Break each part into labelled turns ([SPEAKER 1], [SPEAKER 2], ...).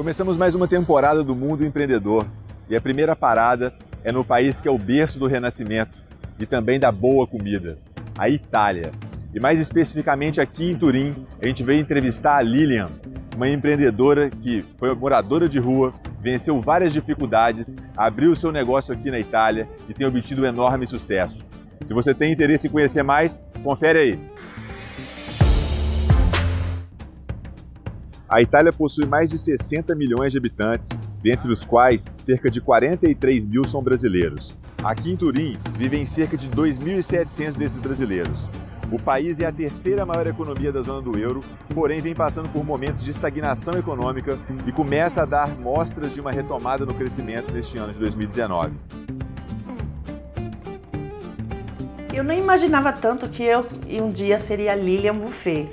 [SPEAKER 1] Começamos mais uma temporada do Mundo Empreendedor e a primeira parada é no país que é o berço do renascimento e também da boa comida, a Itália. E mais especificamente aqui em Turim, a gente veio entrevistar a Lilian, uma empreendedora que foi moradora de rua, venceu várias dificuldades, abriu seu negócio aqui na Itália e tem obtido um enorme sucesso. Se você tem interesse em conhecer mais, confere aí. A Itália possui mais de 60 milhões de habitantes, dentre os quais cerca de 43 mil são brasileiros. Aqui em Turim, vivem cerca de 2.700 desses brasileiros. O país é a terceira maior economia da zona do euro, porém vem passando por momentos de estagnação econômica e começa a dar mostras de uma retomada no crescimento neste ano de 2019.
[SPEAKER 2] Eu não imaginava tanto que eu um dia seria Lilian Buffet.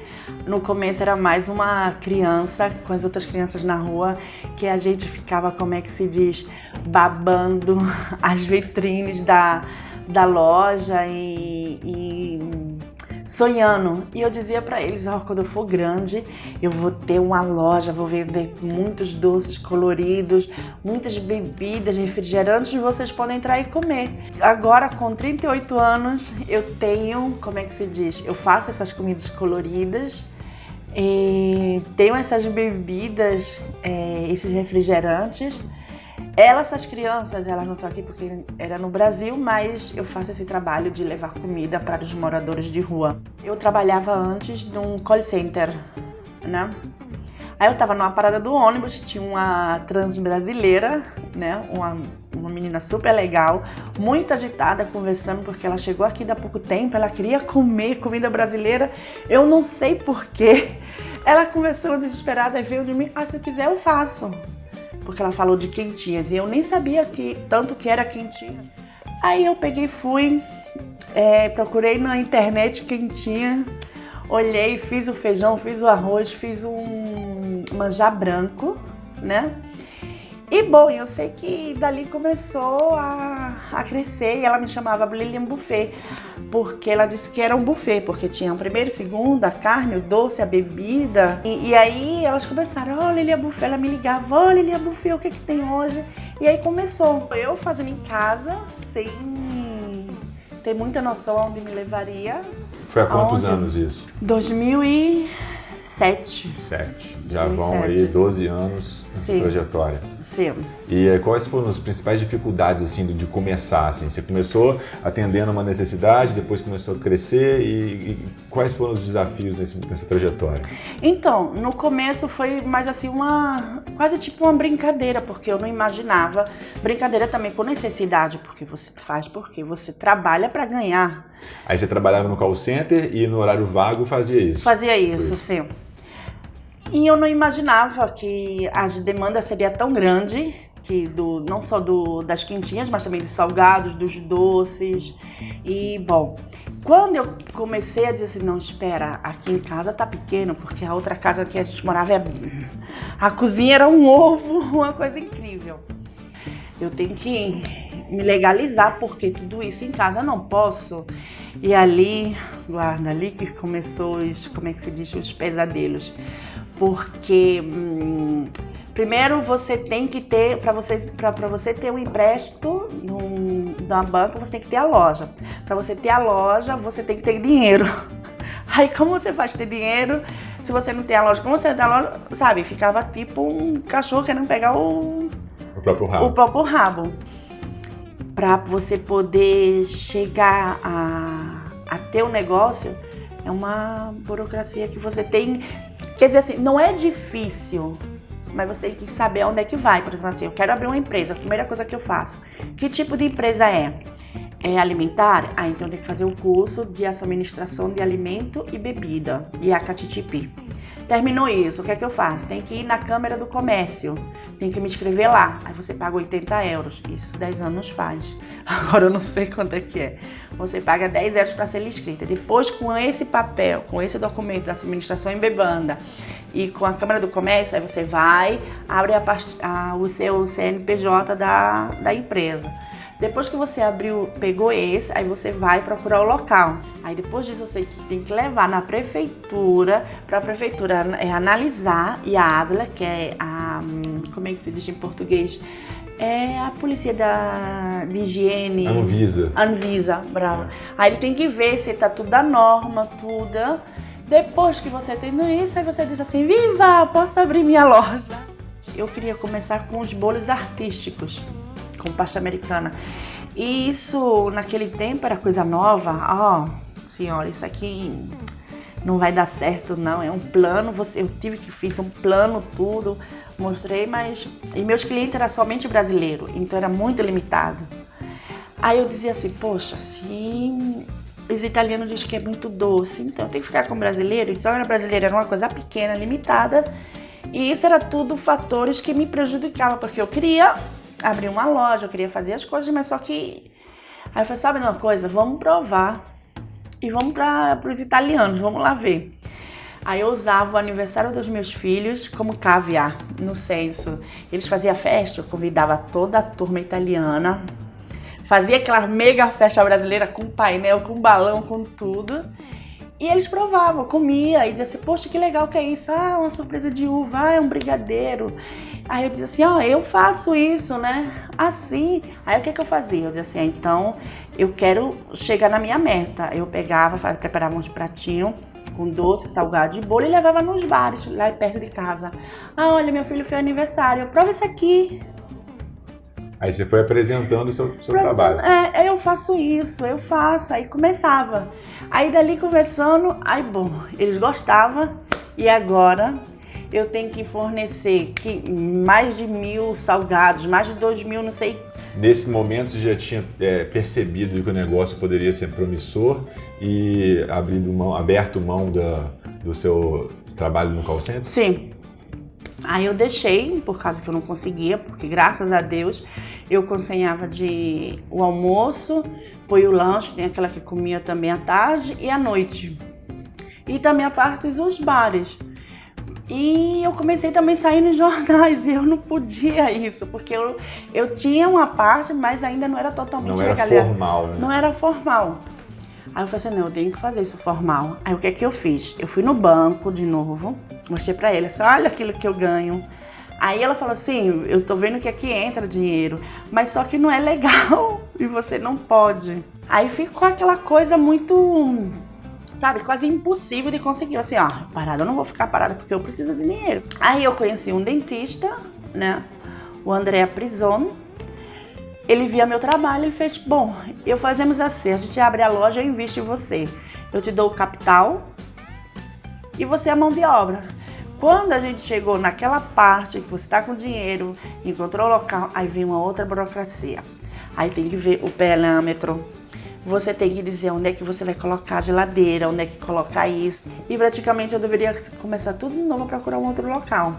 [SPEAKER 2] No começo era mais uma criança com as outras crianças na rua que a gente ficava, como é que se diz, babando as vitrines da, da loja e, e sonhando. E eu dizia para eles, ó, oh, quando eu for grande, eu vou ter uma loja, vou vender muitos doces coloridos, muitas bebidas, refrigerantes, vocês podem entrar e comer. Agora, com 38 anos, eu tenho, como é que se diz? Eu faço essas comidas coloridas, tenho essas bebidas, é, esses refrigerantes, elas, essas crianças, elas não estão aqui porque era no Brasil, mas eu faço esse trabalho de levar comida para os moradores de rua. Eu trabalhava antes num call center, né? Aí eu tava numa parada do ônibus, tinha uma trans brasileira, né? Uma, uma menina super legal, muito agitada, conversando, porque ela chegou aqui há pouco tempo, ela queria comer comida brasileira. Eu não sei porquê. Ela conversando desesperada e veio de mim, ah, se eu quiser eu faço porque ela falou de quentinhas e eu nem sabia que tanto que era quentinha. Aí eu peguei fui, é, procurei na internet quentinha, olhei, fiz o feijão, fiz o arroz, fiz um manjar branco, né? E bom, eu sei que dali começou a, a crescer e ela me chamava Lilian Buffet, porque ela disse que era um buffet, porque tinha o primeiro, segundo, a carne, o doce, a bebida. E, e aí elas começaram, ó oh, Lilian Buffet, ela me ligava, ó oh, Lilian Buffet, o que que tem hoje? E aí começou, eu fazendo em casa, sem ter muita noção onde me levaria.
[SPEAKER 1] Foi há quantos aonde? anos isso?
[SPEAKER 2] 2007.
[SPEAKER 1] Sete. Já 2007. vão aí 12 anos Sim. trajetória.
[SPEAKER 2] Sim.
[SPEAKER 1] E eh, quais foram as principais dificuldades assim de começar? Assim? Você começou atendendo uma necessidade, depois começou a crescer e, e quais foram os desafios nesse, nessa trajetória?
[SPEAKER 2] Então, no começo foi mais assim uma quase tipo uma brincadeira, porque eu não imaginava. Brincadeira também com necessidade, porque você faz porque você trabalha para ganhar.
[SPEAKER 1] Aí você trabalhava no call center e no horário vago fazia isso?
[SPEAKER 2] Fazia isso, sim. E eu não imaginava que a demanda seria tão grande, que do, não só do, das quentinhas, mas também dos salgados, dos doces. E, bom, quando eu comecei a dizer assim, não, espera, aqui em casa tá pequeno, porque a outra casa que a gente morava, é... a cozinha era um ovo, uma coisa incrível. Eu tenho que me legalizar, porque tudo isso em casa não posso. E ali, guarda, ali que começou os, como é que se diz, os pesadelos porque hum, primeiro você tem que ter, para você, você ter um empréstimo num, na banca, você tem que ter a loja. Para você ter a loja, você tem que ter dinheiro. Aí como você faz ter dinheiro se você não tem a loja? Como você tem a loja, sabe? Ficava tipo um cachorro querendo pegar o,
[SPEAKER 1] o próprio rabo.
[SPEAKER 2] O próprio rabo. Para você poder chegar a, a ter o um negócio, é uma burocracia que você tem Quer dizer assim, não é difícil, mas você tem que saber onde é que vai. Por exemplo, assim, eu quero abrir uma empresa, a primeira coisa que eu faço. Que tipo de empresa é? É alimentar? Ah, então tem que fazer um curso de administração de alimento e bebida, e a CATITIP. Terminou isso, o que é que eu faço? Tem que ir na Câmara do Comércio, tem que me inscrever lá. Aí você paga 80 euros. Isso 10 anos faz. Agora eu não sei quanto é que é. Você paga 10 euros para ser inscrita. Depois, com esse papel, com esse documento da administração em bebanda e com a Câmara do Comércio, aí você vai, abre a, a, o seu CNPJ da, da empresa. Depois que você abriu, pegou esse, aí você vai procurar o local. Aí depois disso você tem que levar na prefeitura, para a prefeitura é, analisar e a ASLA, que é a hum, como é que se diz em português? É a polícia da, de higiene.
[SPEAKER 1] Anvisa.
[SPEAKER 2] Anvisa, brava. Aí ele tem que ver se tá tudo da norma, tudo. Depois que você tem isso, aí você diz assim: Viva, posso abrir minha loja. Eu queria começar com os bolos artísticos, com pasta americana. E isso, naquele tempo, era coisa nova. Ó, oh, senhora, isso aqui não vai dar certo, não. É um plano. Você, eu tive que fiz um plano, tudo. Mostrei, mas. E meus clientes eram somente brasileiros, então era muito limitado. Aí eu dizia assim: Poxa, se os italianos dizem que é muito doce, então eu tenho que ficar com brasileiro. E só era brasileiro, era uma coisa pequena, limitada. E isso era tudo fatores que me prejudicavam, porque eu queria abrir uma loja, eu queria fazer as coisas, mas só que. Aí eu falei: sabe uma coisa? Vamos provar. E vamos para os italianos, vamos lá ver. Aí eu usava o aniversário dos meus filhos como caviar, no senso. Eles faziam festa, eu convidava toda a turma italiana Fazia aquela mega festa brasileira com painel, com balão, com tudo. E eles provavam, comia e dizia assim, poxa, que legal que é isso. Ah, uma surpresa de uva, ah, é um brigadeiro. Aí eu dizia assim, ó, oh, eu faço isso, né? Assim. Aí o que, que eu fazia? Eu dizia assim, ah, então eu quero chegar na minha meta. Eu pegava, preparava uns pratinhos com doce, salgado e bolo e levava nos bares, lá perto de casa. Ah, olha, meu filho fez aniversário, prova isso aqui.
[SPEAKER 1] Aí você foi apresentando o seu, seu trabalho.
[SPEAKER 2] É, eu faço isso, eu faço. Aí começava. Aí dali conversando, aí bom, eles gostavam e agora eu tenho que fornecer que mais de mil salgados, mais de dois mil, não sei.
[SPEAKER 1] Nesse momento você já tinha é, percebido que o negócio poderia ser promissor e abrindo mão, aberto mão da, do seu trabalho no call center?
[SPEAKER 2] Sim, Aí eu deixei, por causa que eu não conseguia, porque graças a Deus eu conseguia de o almoço, foi o lanche, tem aquela que comia também à tarde e à noite. E também a parte dos bares. E eu comecei também a sair nos jornais e eu não podia isso, porque eu, eu tinha uma parte, mas ainda não era totalmente
[SPEAKER 1] Não era legal. formal, né?
[SPEAKER 2] Não era formal. Aí eu falei assim, não, eu tenho que fazer isso formal. Aí o que é que eu fiz? Eu fui no banco de novo, mostrei pra ele, assim, olha aquilo que eu ganho. Aí ela falou assim, eu tô vendo que aqui entra dinheiro, mas só que não é legal e você não pode. Aí ficou aquela coisa muito, sabe, quase impossível de conseguir. Assim, ó, parada, eu não vou ficar parada porque eu preciso de dinheiro. Aí eu conheci um dentista, né, o André Prison, ele via meu trabalho e fez, bom, eu fazemos assim, a gente abre a loja, eu invisto em você. Eu te dou o capital e você é a mão de obra. Quando a gente chegou naquela parte que você está com dinheiro, encontrou o local, aí vem uma outra burocracia. Aí tem que ver o parâmetro, você tem que dizer onde é que você vai colocar a geladeira, onde é que colocar isso. E praticamente eu deveria começar tudo de novo procurar um outro local.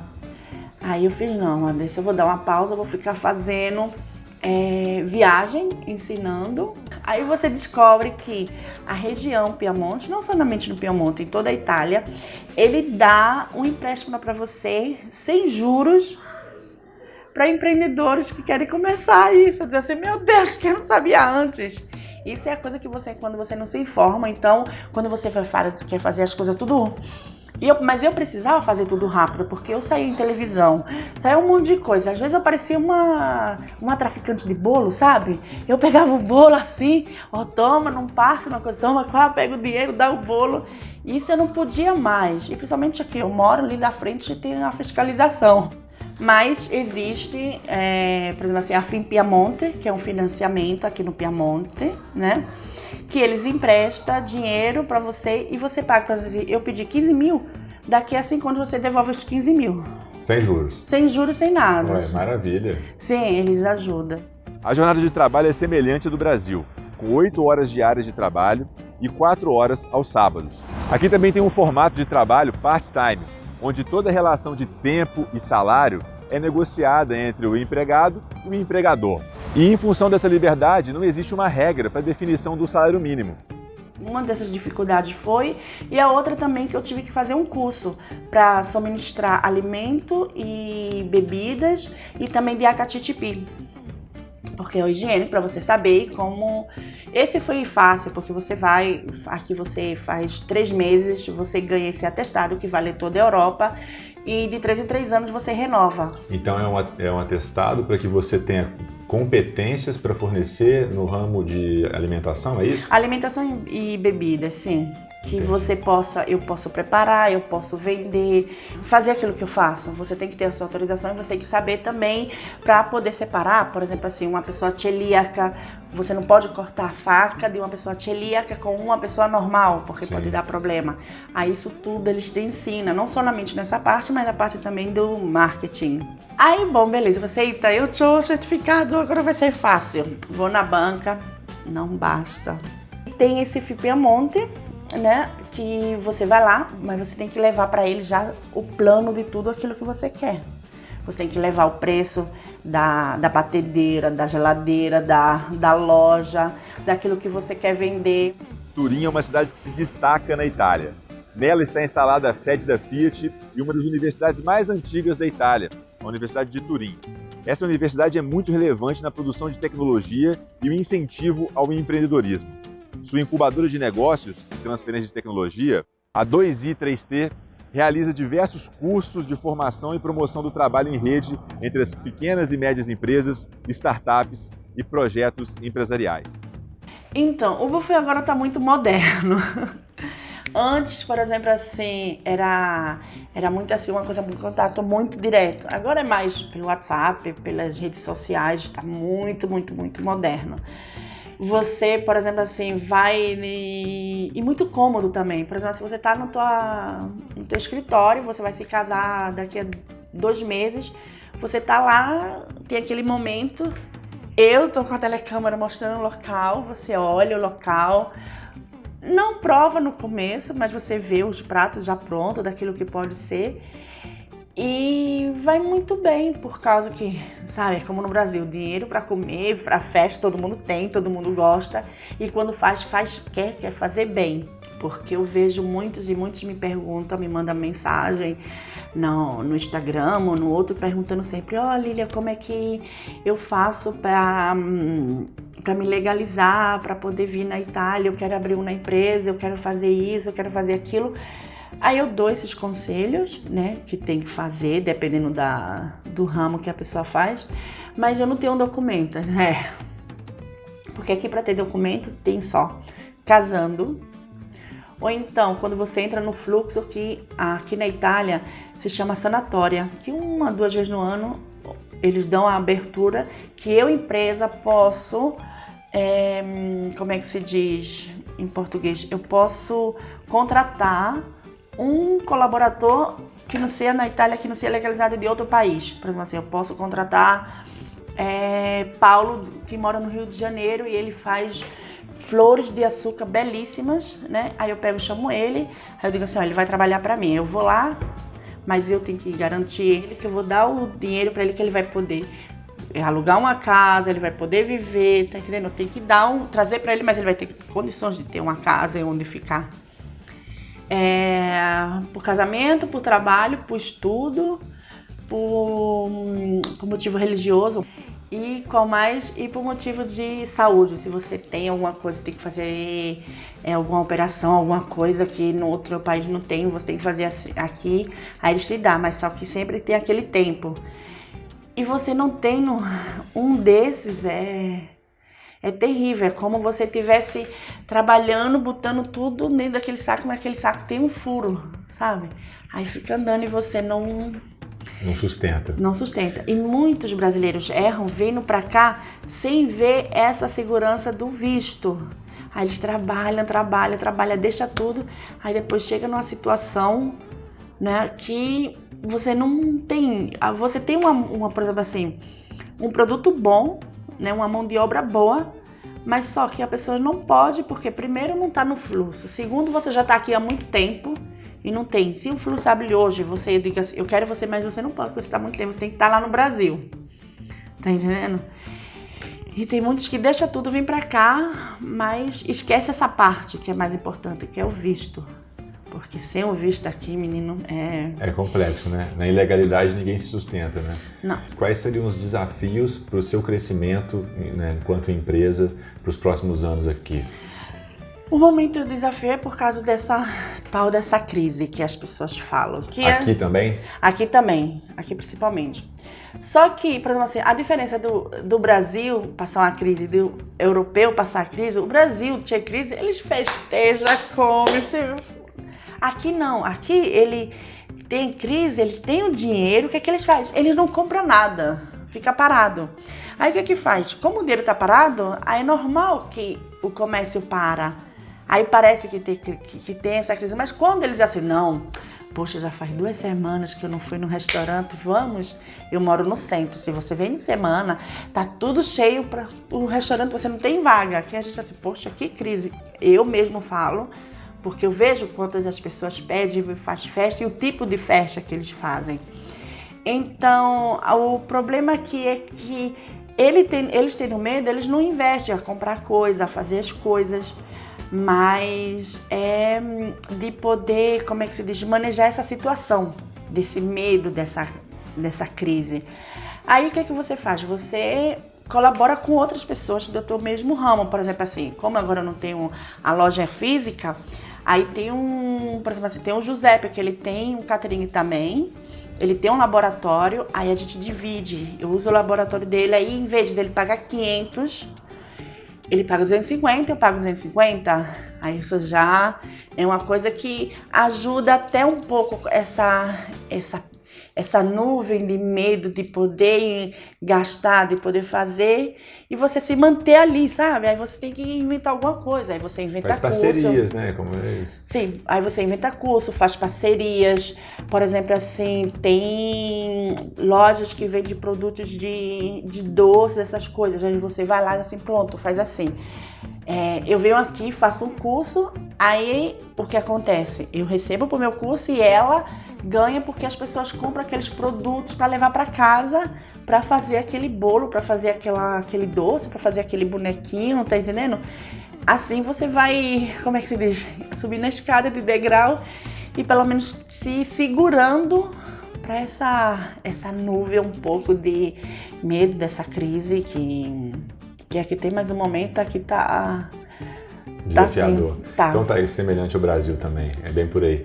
[SPEAKER 2] Aí eu fiz, não, desse eu vou dar uma pausa, vou ficar fazendo é, viagem ensinando. Aí você descobre que a região Piemonte, não somente no Piemonte, em toda a Itália, ele dá um empréstimo para você sem juros para empreendedores que querem começar isso. Dizer assim, meu Deus, que eu não sabia antes. Isso é a coisa que você, quando você não se informa, então, quando você quer fazer as coisas tudo eu, mas eu precisava fazer tudo rápido, porque eu saía em televisão, saía um monte de coisa. Às vezes eu parecia uma, uma traficante de bolo, sabe? Eu pegava o bolo assim, ó, toma num parque, uma coisa, toma, pega pego o dinheiro, dá o bolo. Isso eu não podia mais. E principalmente aqui, eu moro ali da frente e tem a fiscalização. Mas existe, é, por exemplo assim, a Fim Piamonte, que é um financiamento aqui no Piamonte, né? Que eles emprestam dinheiro para você e você paga. Por exemplo, eu pedi 15 mil, daqui a 5 anos você devolve os 15 mil.
[SPEAKER 1] Sem juros?
[SPEAKER 2] Sem juros, sem nada.
[SPEAKER 1] Ué, maravilha.
[SPEAKER 2] Sim, eles ajudam.
[SPEAKER 1] A jornada de trabalho é semelhante à do Brasil, com 8 horas diárias de trabalho e 4 horas aos sábados. Aqui também tem um formato de trabalho part-time, onde toda relação de tempo e salário é negociada entre o empregado e o empregador. E em função dessa liberdade, não existe uma regra para a definição do salário mínimo.
[SPEAKER 2] Uma dessas dificuldades foi, e a outra também que eu tive que fazer um curso para suministrar alimento e bebidas e também de acatitipi. Porque é o higiênico para você saber como. Esse foi fácil, porque você vai. Aqui você faz três meses, você ganha esse atestado que vale toda a Europa e de três em três anos você renova.
[SPEAKER 1] Então é um, é um atestado para que você tenha competências para fornecer no ramo de alimentação, é isso?
[SPEAKER 2] Alimentação e bebida, sim que você possa, eu posso preparar, eu posso vender, fazer aquilo que eu faço. Você tem que ter essa autorização e você tem que saber também para poder separar, por exemplo, assim, uma pessoa celíaca, você não pode cortar a faca de uma pessoa celíaca com uma pessoa normal, porque Sim. pode dar problema. Aí isso tudo eles te ensinam, não somente nessa parte, mas na parte também do marketing. Aí, bom, beleza, você, eita, eu sou certificado, agora vai ser fácil. Vou na banca, não basta. Tem esse Fipiamonte, né? Que você vai lá, mas você tem que levar para ele já o plano de tudo aquilo que você quer. Você tem que levar o preço da, da batedeira, da geladeira, da, da loja, daquilo que você quer vender. Turim é uma cidade que se destaca na Itália. Nela está instalada a sede da Fiat e uma das universidades mais antigas da Itália, a Universidade de Turim. Essa universidade é muito relevante na produção de tecnologia e o incentivo ao empreendedorismo sua incubadora de negócios e transferência de tecnologia, a 2i3T realiza diversos cursos de formação e promoção do trabalho em rede entre as pequenas e médias empresas, startups e projetos empresariais. Então, o buffet agora está muito moderno. Antes, por exemplo, assim, era, era muito assim, uma coisa, um contato muito direto. Agora é mais pelo WhatsApp, pelas redes sociais, está muito, muito, muito moderno você, por exemplo, assim, vai e, e muito cômodo também. Por exemplo, se você está no, tua, no teu escritório, você vai se casar daqui a dois meses, você tá lá, tem aquele momento, eu tô com a telecâmera mostrando o local, você olha o local, não prova no começo, mas você vê os pratos já prontos daquilo que pode ser. E vai muito bem, por causa que, sabe, como no Brasil, dinheiro para comer, para festa, todo mundo tem, todo mundo gosta. E quando faz, faz, quer, quer fazer bem. Porque eu vejo muitos e muitos me perguntam, me mandam mensagem no, no Instagram ou no outro, perguntando sempre: Ó, oh, Lilia, como é que eu faço para para me legalizar, para poder vir na Itália? Eu quero abrir uma empresa, eu quero fazer isso, eu quero fazer aquilo. Aí eu dou esses conselhos, né, que tem que fazer, dependendo da, do ramo que a pessoa faz, mas eu não tenho um documento, né? Porque aqui para ter documento tem só casando, ou então quando você entra no fluxo que aqui na Itália se chama sanatória, que uma, duas vezes no ano eles dão a abertura que eu, empresa, posso, é, como é que se diz em português? Eu posso contratar um colaborador que não seja na Itália, que não seja legalizado de outro país. Por exemplo, assim, eu posso contratar é, Paulo, que mora no Rio de Janeiro, e ele faz flores de açúcar belíssimas, né? Aí eu pego, chamo ele, aí eu digo assim, ó, ele vai trabalhar para mim. Eu vou lá, mas eu tenho que garantir ele que eu vou dar o dinheiro para ele que ele vai poder alugar uma casa, ele vai poder viver, tá entendendo? Eu tenho que dar um, trazer para ele, mas ele vai ter condições de ter uma casa e onde ficar é, por casamento, por trabalho, por estudo, por, por motivo religioso. E qual mais? E por motivo de saúde. Se você tem alguma coisa tem que fazer é, alguma operação alguma coisa que no outro país não tem você tem que fazer aqui aí eles te dão. Mas só que sempre tem aquele tempo. E você não tem um desses é é terrível, é como você estivesse trabalhando, botando tudo dentro daquele saco, mas aquele saco tem um furo, sabe? Aí fica andando e você não.
[SPEAKER 1] Não sustenta.
[SPEAKER 2] Não sustenta. E muitos brasileiros erram vindo para cá sem ver essa segurança do visto. Aí eles trabalham, trabalham, trabalham, deixa tudo. Aí depois chega numa situação né, que você não tem. Você tem uma, uma, por exemplo assim, um produto bom, né, uma mão de obra boa, mas só que a pessoa não pode porque primeiro não está no fluxo, segundo você já está aqui há muito tempo e não tem. Se o fluxo abre hoje, você diga assim, eu quero você, mas você não pode porque você está muito tempo, você tem que estar tá lá no Brasil, tá entendendo? E tem muitos que deixa tudo vir para cá, mas esquece essa parte que é mais importante, que é o visto. Porque sem o visto aqui, menino, é.
[SPEAKER 1] É complexo, né? Na ilegalidade ninguém se sustenta, né?
[SPEAKER 2] Não.
[SPEAKER 1] Quais seriam os desafios para o seu crescimento né, enquanto empresa para os próximos anos aqui?
[SPEAKER 2] O momento do desafio é por causa dessa tal dessa crise que as pessoas falam. Que
[SPEAKER 1] aqui
[SPEAKER 2] é...
[SPEAKER 1] também?
[SPEAKER 2] Aqui também, aqui principalmente. Só que, por exemplo assim, a diferença do, do Brasil passar uma crise, do europeu passar a crise, o Brasil tinha crise, eles festejam, come, se Aqui não, aqui ele tem crise, eles têm o dinheiro, o que é que eles fazem? Eles não compram nada, fica parado. Aí o que é que faz? Como o dinheiro está parado, aí é normal que o comércio para. Aí parece que tem, que, que tem essa crise, mas quando eles assim, não, poxa, já faz duas semanas que eu não fui no restaurante, vamos? Eu moro no centro, se você vem de semana, tá tudo cheio para o restaurante, você não tem vaga. Aqui a gente assim, poxa, que crise. Eu mesmo falo, porque eu vejo quantas as pessoas pedem e faz festa e o tipo de festa que eles fazem. Então, o problema aqui é que ele tem, eles tendo medo, eles não investem a comprar coisa, a fazer as coisas, mas é de poder, como é que se diz, manejar essa situação, desse medo, dessa, dessa crise. Aí o que é que você faz? Você colabora com outras pessoas do teu mesmo ramo, por exemplo, assim, como agora eu não tenho a loja física, Aí tem um, por exemplo assim, tem o Giuseppe, que ele tem um catering também, ele tem um laboratório, aí a gente divide. Eu uso o laboratório dele, aí em vez dele pagar 500, ele paga 250, eu pago 250. Aí isso já é uma coisa que ajuda até um pouco essa, essa essa nuvem de medo de poder gastar, de poder fazer e você se manter ali, sabe? Aí você tem que inventar alguma coisa, aí você inventa
[SPEAKER 1] faz
[SPEAKER 2] curso.
[SPEAKER 1] parcerias, né? Como é isso?
[SPEAKER 2] Sim, aí você inventa curso, faz parcerias. Por exemplo, assim, tem lojas que vendem produtos de, de doce, essas coisas. Aí você vai lá e assim, pronto, faz assim. É, eu venho aqui, faço um curso, aí o que acontece? Eu recebo pro meu curso e ela ganha porque as pessoas compram aqueles produtos para levar para casa para fazer aquele bolo, para fazer aquela, aquele doce, para fazer aquele bonequinho, tá entendendo? Assim você vai, como é que se diz? Subir na escada de degrau e pelo menos se segurando para essa, essa nuvem um pouco de medo dessa crise que, que aqui tem mais um momento, aqui tá.
[SPEAKER 1] Desafiador.
[SPEAKER 2] Tá, assim, tá.
[SPEAKER 1] Então tá aí semelhante ao Brasil também, é bem por aí.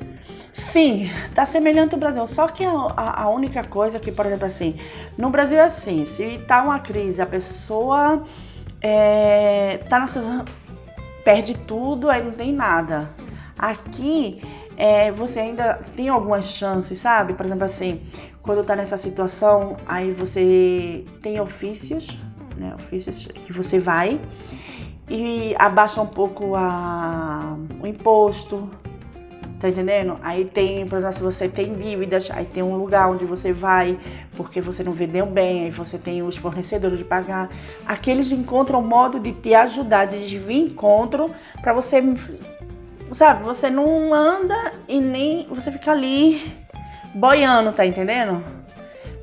[SPEAKER 2] Sim, tá semelhante ao Brasil. Só que a, a, única coisa que, por exemplo, assim, no Brasil é assim, se tá uma crise, a pessoa é, tá na, perde tudo, aí não tem nada. Aqui é, você ainda tem algumas chances, sabe? Por exemplo, assim, quando tá nessa situação, aí você tem ofícios, né? Ofícios que você vai e abaixa um pouco a, o imposto, Tá entendendo? Aí tem, por exemplo, se você tem dívidas, aí tem um lugar onde você vai porque você não vendeu bem, aí você tem os fornecedores de pagar. Aqui eles encontram um modo de te ajudar, de vir encontro para você, sabe? Você não anda e nem você fica ali boiando, tá entendendo?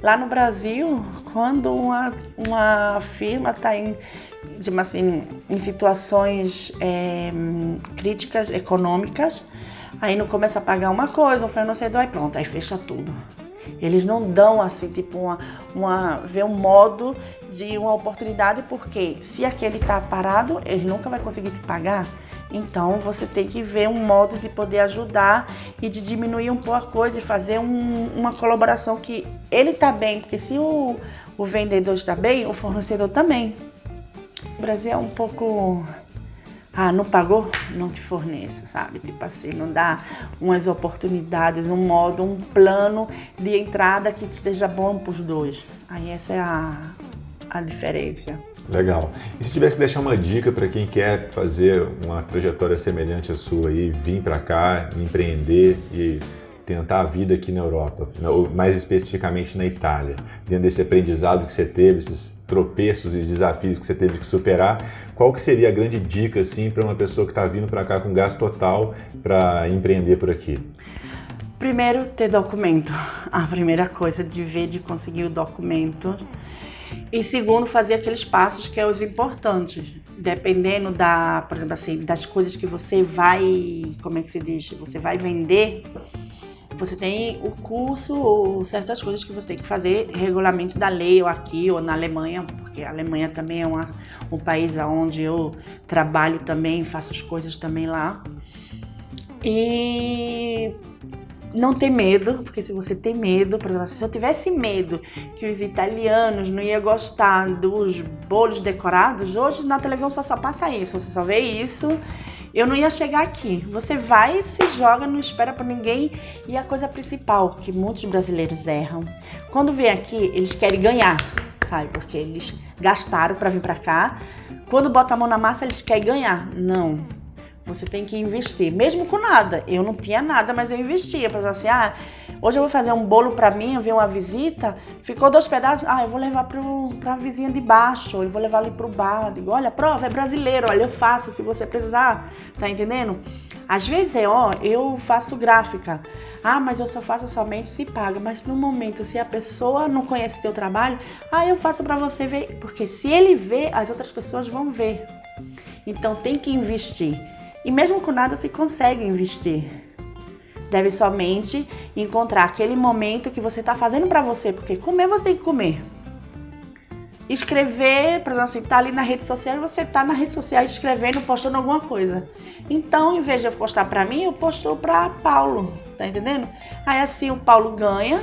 [SPEAKER 2] Lá no Brasil, quando uma, uma firma está em, assim, em situações é, críticas econômicas, Aí não começa a pagar uma coisa, um fornecedor, aí pronto, aí fecha tudo. Eles não dão assim, tipo, uma, uma ver um modo de uma oportunidade, porque se aquele tá parado, ele nunca vai conseguir te pagar. Então você tem que ver um modo de poder ajudar e de diminuir um pouco a coisa e fazer um, uma colaboração que ele tá bem, porque se o, o vendedor está bem, o fornecedor também. O Brasil é um pouco ah, não pagou? Não te forneço, sabe? Tipo assim, não dá umas oportunidades, um modo, um plano de entrada que esteja bom para os dois. Aí essa é a, a diferença.
[SPEAKER 1] Legal. E se tivesse que deixar uma dica para quem quer fazer uma trajetória semelhante à sua aí, vir para cá, empreender e tentar a vida aqui na Europa, mais especificamente na Itália, dentro desse aprendizado que você teve, esses tropeços e desafios que você teve que superar, qual que seria a grande dica assim para uma pessoa que está vindo para cá com gás total para empreender por aqui?
[SPEAKER 2] Primeiro, ter documento. A primeira coisa de ver, de conseguir o documento. E segundo, fazer aqueles passos que é os importantes. dependendo da, por exemplo assim, das coisas que você vai, como é que se diz, você vai vender, você tem o curso ou certas coisas que você tem que fazer regularmente da lei ou aqui ou na Alemanha, porque a Alemanha também é uma, um país onde eu trabalho também, faço as coisas também lá. E não ter medo, porque se você tem medo, por exemplo, se eu tivesse medo que os italianos não iam gostar dos bolos decorados, hoje na televisão só, só passa isso, você só vê isso, eu não ia chegar aqui. Você vai, se joga, não espera por ninguém. E a coisa principal que muitos brasileiros erram, quando vem aqui, eles querem ganhar, sabe? Porque eles gastaram para vir para cá. Quando bota a mão na massa, eles querem ganhar. Não você tem que investir, mesmo com nada. Eu não tinha nada, mas eu investia. Para assim, ah, hoje eu vou fazer um bolo para mim, eu vi uma visita, ficou dois pedaços, ah, eu vou levar para a vizinha de baixo, eu vou levar ali para o bar. Digo, olha, prova, é brasileiro, olha, eu faço se você precisar. Tá entendendo? Às vezes é, ó, eu faço gráfica. Ah, mas eu só faço somente se paga. Mas no momento, se a pessoa não conhece teu trabalho, ah, eu faço para você ver. Porque se ele vê, as outras pessoas vão ver. Então tem que investir. E mesmo com nada se consegue investir. Deve somente encontrar aquele momento que você está fazendo para você, porque comer você tem que comer. Escrever, por exemplo, assim, tá ali na rede social e você tá na rede social escrevendo, postando alguma coisa. Então, em vez de eu postar para mim, eu posto para Paulo, tá entendendo? Aí assim o Paulo ganha,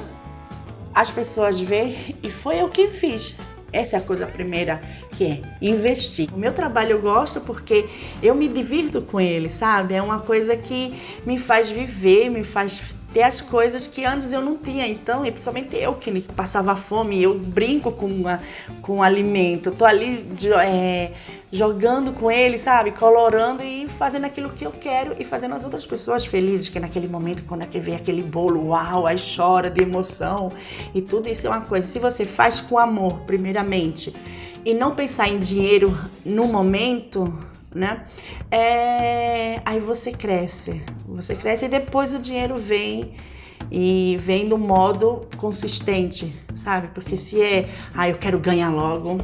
[SPEAKER 2] as pessoas veem e foi eu que fiz. Essa é a coisa primeira que é investir. O meu trabalho eu gosto porque eu me divirto com ele, sabe? É uma coisa que me faz viver, me faz ter as coisas que antes eu não tinha. Então, e principalmente eu que passava fome, eu brinco com, a, com o alimento. Eu tô ali é, jogando com ele, sabe? Colorando e fazendo aquilo que eu quero e fazendo as outras pessoas felizes, que naquele momento, quando é vê aquele bolo, uau, aí chora de emoção. E tudo isso é uma coisa. Se você faz com amor, primeiramente, e não pensar em dinheiro no momento, né? É... Aí você cresce, você cresce e depois o dinheiro vem e vem do modo consistente, sabe? Porque se é, ah, eu quero ganhar logo.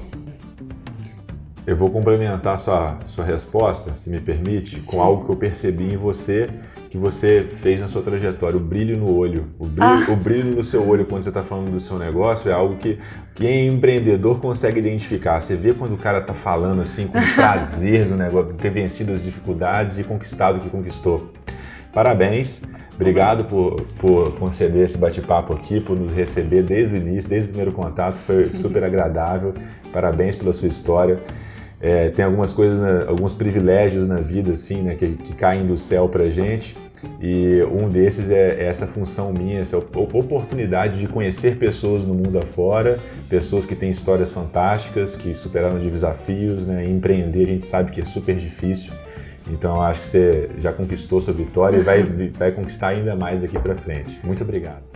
[SPEAKER 1] Eu vou complementar sua, sua resposta, se me permite, Sim. com algo que eu percebi em você que você fez na sua trajetória, o brilho no olho. O brilho, ah. o brilho no seu olho quando você está falando do seu negócio é algo que quem é empreendedor consegue identificar. Você vê quando o cara está falando assim com prazer do negócio, ter vencido as dificuldades e conquistado o que conquistou. Parabéns. Obrigado por, por conceder esse bate-papo aqui, por nos receber desde o início, desde o primeiro contato. Foi super agradável. Parabéns pela sua história. É, tem algumas coisas, na, alguns privilégios na vida, assim, né, que, que caem do céu pra gente. E um desses é essa função minha, essa oportunidade de conhecer pessoas no mundo afora, pessoas que têm histórias fantásticas, que superaram desafios, né? empreender a gente sabe que é super difícil. Então acho que você já conquistou sua vitória e vai, vai conquistar ainda mais daqui para frente. Muito obrigado.